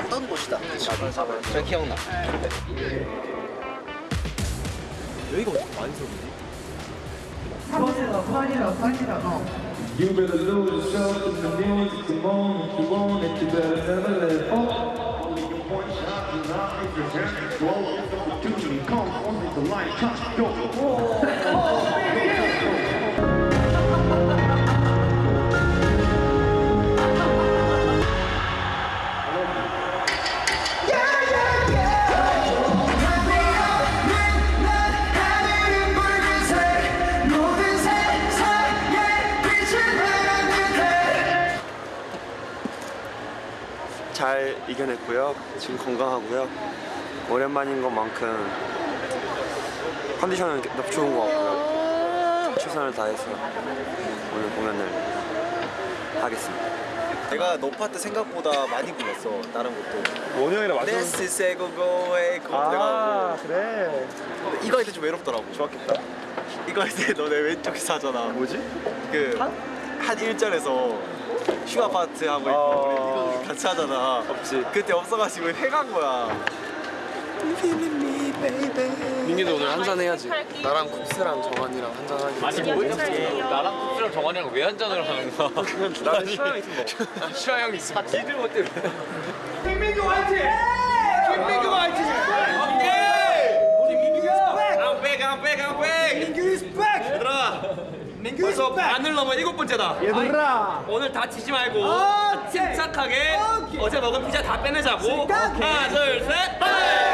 왔던 곳이다. 저 기억나 여기가 어떻게 많이 서는지? You better lose yourself in the music, come on, if you want it, you better never let fall. Only your one shot, you not if you're very slow. If the opportunity comes, only the light comes, go. 잘 이겨냈고요. 지금 건강하고요. 오랜만인 것만큼 컨디션은 너무 좋은 것 같고요. 최선을 다해서 오늘 공연을 하겠습니다. 내가 노파 때 생각보다 많이 불렀어. 다른 것도. 원영이랑 This is a go go away. 그거 내가 그래. 이거 할 때 좀 외롭더라고. 좋았겠다. 이거 할 때 너네 왼쪽에서 하잖아. 뭐지? 그한 1절에서 슈가 파트 하고 있고 어. 우리 이거 같이 하잖아. 없지. 그때 없어가지고 해간 거야. 민기도 오늘 한 잔 해야지. 나랑 쿱스랑 정한이랑 한 잔 하기. 아니 뭐 나랑 쿠스랑 정환이랑 왜 한 잔을 하는 거야 나는 시원하게 있으면 먹어. 슈아 형이 있어 니들 못 때문에 벌써 반을 넘어 일곱 번째다. 얘들아 오늘 다치지 말고 침착하게 어제 먹은 피자 다 빼내자고. 하나 둘 셋.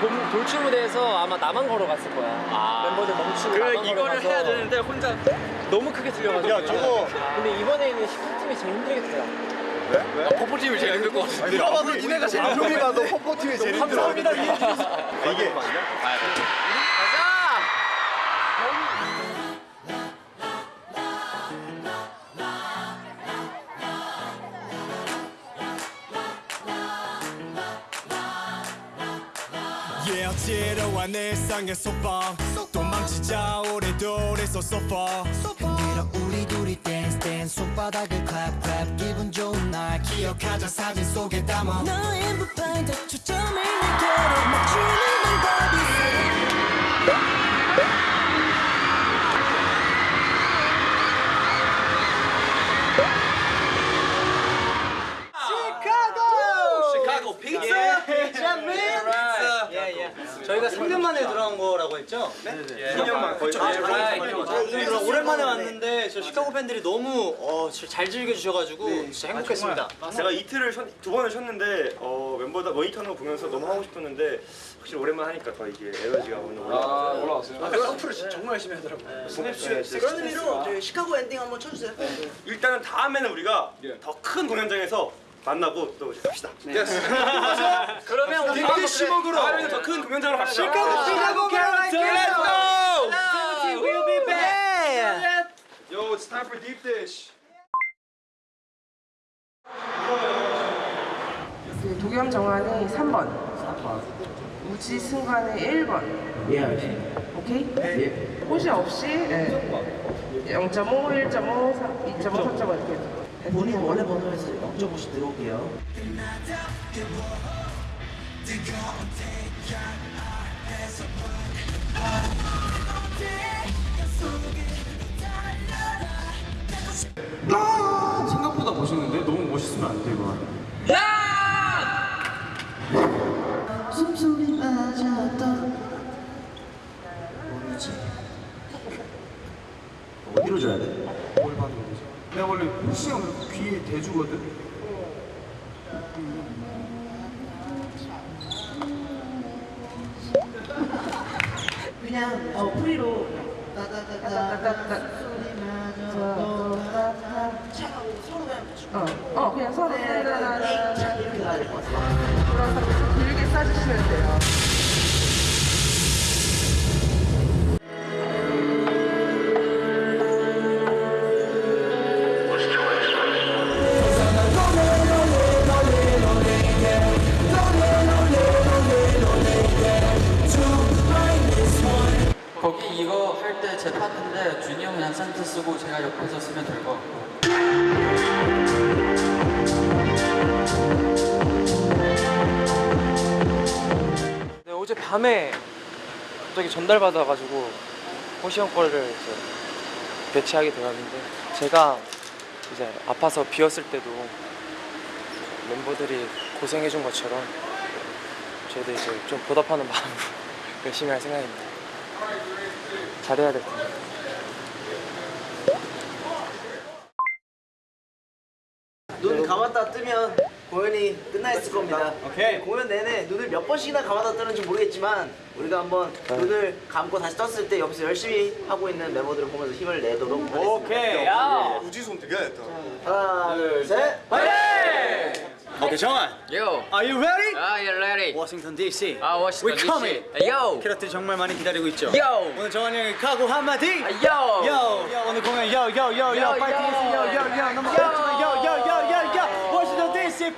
돔, 돌출 무대에서 아마 나만 걸어갔을 거야. 아. 멤버들 멈추고 그 나만 이거를 걸어가서 해야 되는데 혼자 너무 크게 들려가지고. 야, 저거- 근데 이번에는 10팀이 제일 힘들겠더라. 퍼포팀이 제일 힘들 것 같은데 누가 봐도 니네가 제일 형이 봐도 퍼포팀이 제일 감사합니다. 이게 Yeah, 지루한 일상의 소방 도망치자 오래도래서 so far 흔들어 우리 둘이 댄스 댄스 손바닥을 clap clap. 기분 좋은 날 기억하자 사진 속에 담아. 너의 무반대 초점을 내게로 맞추는 방법이 픽사 픽사. 저희가 3년 만에 돌아온 거라고 했죠? 네. 3년 만 거의. 그래서 오랜만에 왔는데 저 시카고 팬들이 너무 어, 잘 즐겨주셔가지고 진짜 행복했습니다. 제가 이틀을 쉬, 두 번을 쉬었는데 어, 멤버들 모니터는 거 보면서 너무 하고 싶었는데 확실히 오랜만 하니까 더 이게 에너지가 오늘 올라왔어요. 올라왔어요. 아까 Surf를 진짜 정말 열심히 하더라고요. 그런 의미로 시카고 엔딩 한번 쳐주세요. 일단은 다음에는 우리가 더 큰 공연장에서 만나고 또 갑시다. 그러면 우리 빅 시목으로 다음에는 더큰 공연장으로 갑시다. 시카고 시카고 Let's go. We'll be back. Yo, it's time for deep dish. 그 도겸 정환이 3번. 3번. 우지 승관이 1번. 예, 오케이? 예. 호시 없이 예. 0.5, 1.5, 2.5, 3.5 이렇게. 본인 원래 번호에서 0.5씩 들어올게요 생각보다 멋있는데 너무 멋있으면 안돼 이거. 숨소리 맞았던 어디로 줘야 돼? 내가 원래 푸시형 귀에 대주거든. 그냥 어 프리로. 어, 어 그냥 서로 따라라라 돌아서 길게 싸주시면 밤에 갑자기 전달받아가지고 호시 형 거를 이제 배치하게 되었는데 제가 이제 아파서 비었을 때도 멤버들이 고생해준 것처럼 저도 이제 좀 보답하는 마음으로 열심히 할 생각입니다. 잘해야 될 텐데. 눈 감았다 뜨면 공연이 끝나 있을 겁니다. 오케이. 공연 내내 눈을 몇 번씩이나 감았다 뜨는지 모르겠지만 우리가 한번 눈을 감고 다시 떴을 때 옆에서 열심히 하고 있는 멤버들을 보면서 힘을 내도록 하겠습니다. 오케이. 우지손 되게 했다. 하나, 둘, 셋. 파이팅! 오케이, 정한. Yo! Are you ready? 아, you're ready! 워싱턴 DC. 아, 워싱턴 We're coming. DC. Yo! 캐럿들이 정말 많이 기다리고 있죠. Yo! 오늘 정한 형의 각오 한마디. 아, Yo! 요, 요, 오늘 공연 요, 요, 요, 요, 요, 파이팅 요, 요, 요, 너무 요, 요, 요, 요, 워싱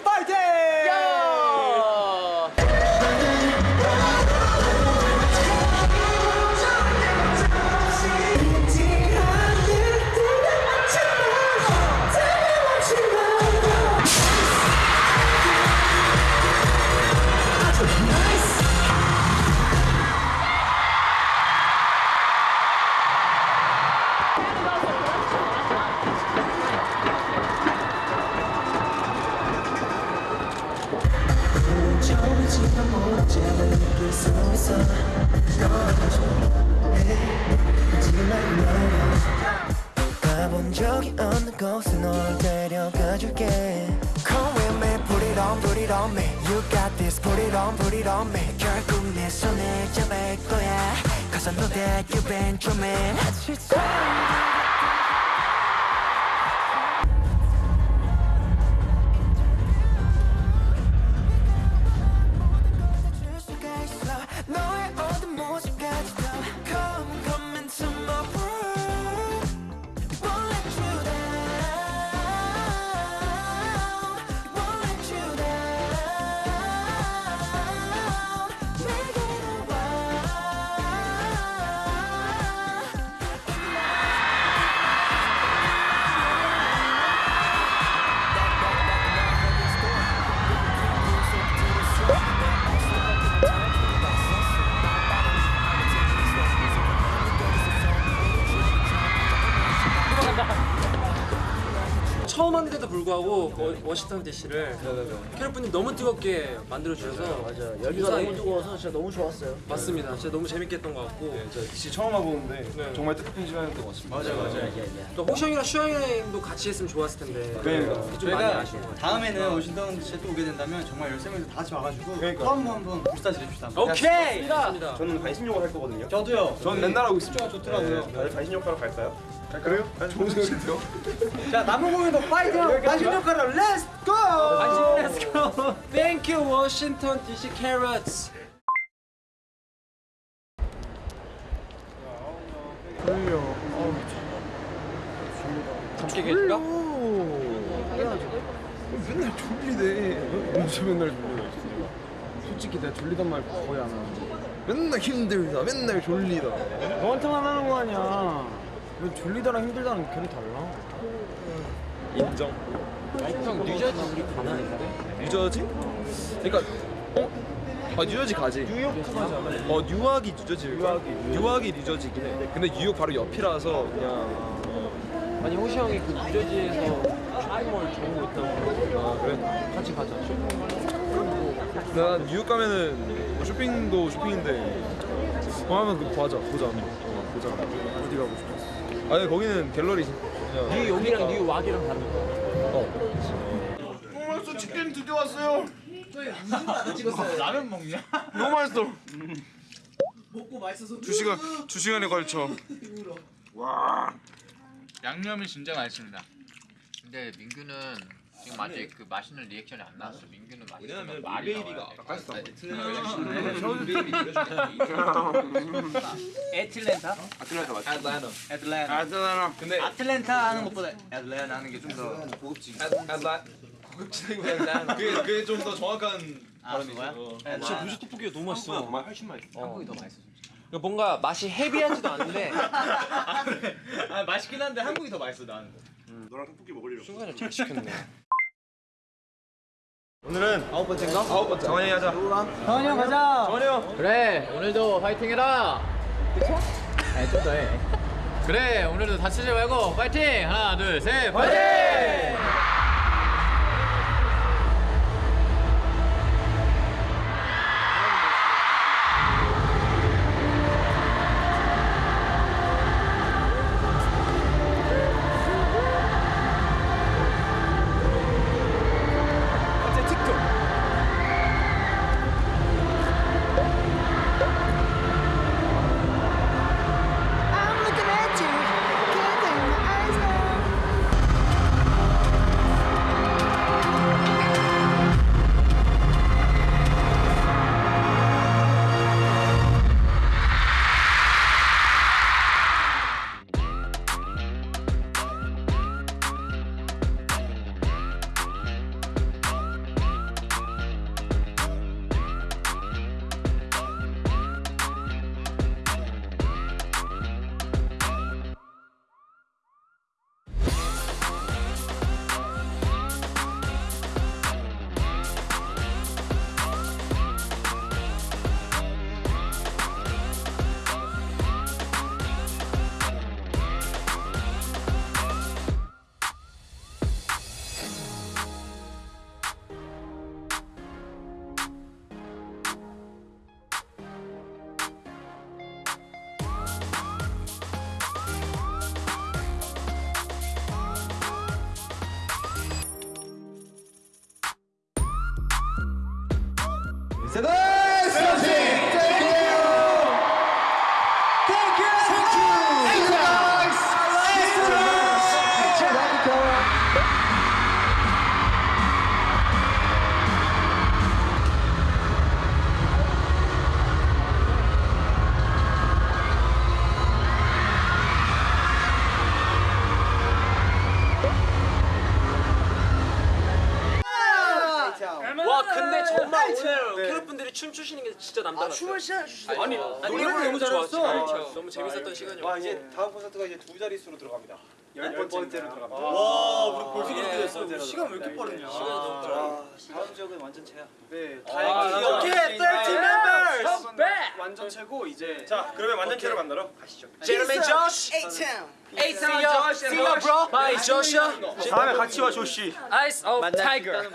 on, put it on me You got this, put it on, put it on me 결국 내 손을 잡을 거야 Cause I know that you've been dreaming 처음 하는데도 불구하고 워- 워싱턴 DC를 캐럿분이 너무 뜨겁게 만들어 주셔서 맞아요. 여기가 너무 뜨거워서 진짜 너무 좋았어요. 맞습니다. 진짜 너무 재밌게 했던 것 같고 DC 처음 와보는데 정말 뜻깊은 시간이었던 것 같습니다. 맞아, 맞아. 또 호시 형이랑 슈 형도 같이 했으면 좋았을 텐데 그러니까. 그게 좀 많이 저희가 아쉬운 것 같아요. 다음에는 워싱턴 씨또 오게 된다면 정말 13명이서 다 같이 와가지고 그러니까. 또한번 한번 불사 지냅시다. 오케이! 좋습니다. 저는 간신욕을 할 거거든요. 저도요. 전 맨날 하고 있습니다. 좋더라고요. 다들 간신욕 하러 갈까요? 그래요? 좋은 생각인데요? 자 남은 공연도 파이팅! 마신 역할로 Let's go! Let's go! Thank you, Washington DC Carats. 함께 계실까? 맨날 졸리대. 언제 맨날 졸려? 솔직히 내가 졸리단 말 거의 안 하는데. 맨날 힘들다. 맨날 졸리다. 너한테만 하는 거 아니야. 왜 졸리다랑 힘들다는 결이 달라? 인정. 형 뉴저지 우리 가나인데? 뉴저지? 그러니까 어? 아 뉴저지 가지. 뉴욕 가지? 어 뉴욕이 뉴저지. 뉴욕이 뉴욕이 뉴저지긴 해. 근데 뉴욕 바로 옆이라서 그냥 아니 호시 형이 그 뉴저지에서 쇼핑몰 정보 있다고 아 그래? 같이 가자 난 뉴욕 가면은 뭐 쇼핑도 쇼핑인데 뭐 하면 그 보자 보자 어, 보자 어디 가고 싶어 아니 거기는 갤러리 뉴욕이랑 뉴왁이랑 다른 거. 벌써 치킨 드디어 왔어요. 라면 먹냐? 너무 맛있어 두 시간 두 시간에 걸쳐. 양념이 진짜 맛있습니다. 근데 민규는 지금 아직 그 맛있는 리액션이 안 나왔어. 민규는 말이 나와야 돼. 애틀랜타? 아틀란타 맞죠? 애틀랜타. 애틀랜타. 아잖아 근데 아틀랜타 하는 것보다 애틀랜타 하는 게 좀 더 고급진. 애틀랜타 고급지다기보다는 그게 그게 좀 더 정확한 아, 그거야? 진짜 무지 떡볶이가 너무 맛있어 정말 훨씬 맛있어. 한국이 더 맛있어 그러니까 뭔가 맛이 헤비하지도 않은데 아, 맛있긴 한데 한국이 더 맛있어 나는. 너랑 떡볶이 먹을 일 없어. 순간에 잘 시켰네 오늘은 아홉 번째인가? 아홉 번째. 정원이 하자. 정원이 형 가자. 정원이 형. 그래 오늘도 파이팅 해라. 그쵸? 아니 좀더 해. 그래 오늘도 다치지 말고 파이팅 하나 둘셋 파이팅! I'm 와 진짜 남달랐어요. 춤을 추시죠 아니 노래를 너무 잘했어 너무 재밌었던 시간이었고 와 이제 다음 콘서트가 이제 두 자릿수로 들어갑니다. 열 번째로 들어갑니다. 와, 우리 벌써 예, 그렇게 됐어. 번째로 시간 왜 이렇게 빠르냐? 시간이 너무 짧아 와, 다음 지역은 완전 최야. 네, 다행히 오케이, 30 members. 완전 최고 이제. 자 그러면 완전체로 만나러 가시죠. 제르맨 조시 에이스야, See ya bro Bye Joshua. 다음에 같이 와 조씨. Eyes of Tiger